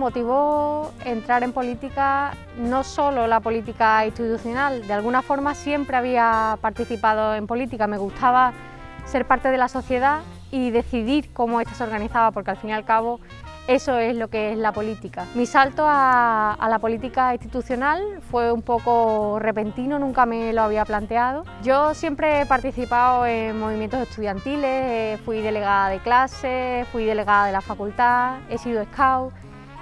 motivó entrar en política no solo la política institucional, de alguna forma siempre había participado en política, me gustaba ser parte de la sociedad y decidir cómo ésta se organizaba, porque al fin y al cabo eso es lo que es la política. Mi salto a, la política institucional fue un poco repentino, nunca me lo había planteado. Yo siempre he participado en movimientos estudiantiles, eh, fui delegada de clase, fui delegada de la facultad, he sido scout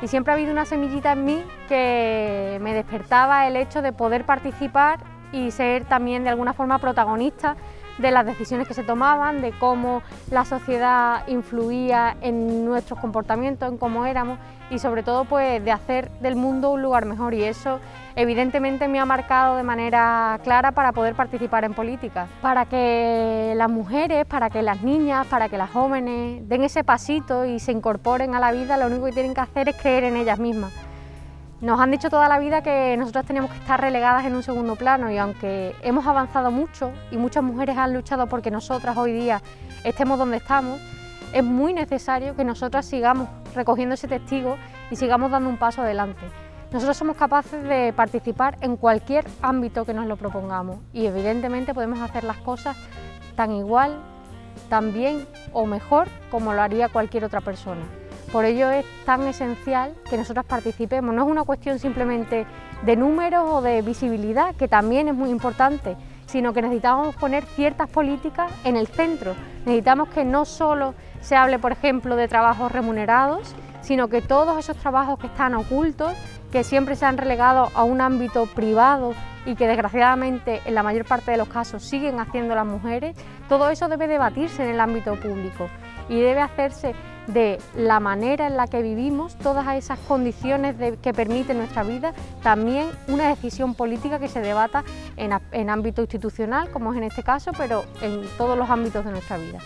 y siempre ha habido una semillita en mí que me despertaba el hecho de poder participar y ser también de alguna forma protagonista de las decisiones que se tomaban, de cómo la sociedad influía en nuestros comportamientos, en cómo éramos y sobre todo pues de hacer del mundo un lugar mejor. Y eso evidentemente me ha marcado de manera clara para poder participar en política, para que las mujeres, para que las niñas, para que las jóvenes den ese pasito y se incorporen a la vida, lo único que tienen que hacer es creer en ellas mismas. Nos han dicho toda la vida que nosotros teníamos que estar relegadas en un segundo plano y aunque hemos avanzado mucho y muchas mujeres han luchado porque nosotras hoy día estemos donde estamos, es muy necesario que nosotras sigamos recogiendo ese testigo y sigamos dando un paso adelante. Nosotros somos capaces de participar en cualquier ámbito que nos lo propongamos y evidentemente podemos hacer las cosas tan igual, tan bien o mejor como lo haría cualquier otra persona. Por ello es tan esencial que nosotros participemos. No es una cuestión simplemente de números o de visibilidad, que también es muy importante, sino que necesitamos poner ciertas políticas en el centro. Necesitamos que no solo se hable, por ejemplo, de trabajos remunerados, sino que todos esos trabajos que están ocultos, que siempre se han relegado a un ámbito privado y que desgraciadamente en la mayor parte de los casos siguen haciendo las mujeres, todo eso debe debatirse en el ámbito público y debe hacerse de la manera en la que vivimos, todas esas condiciones que permiten nuestra vida, también una decisión política que se debata en, ámbito institucional, como es en este caso, pero en todos los ámbitos de nuestra vida.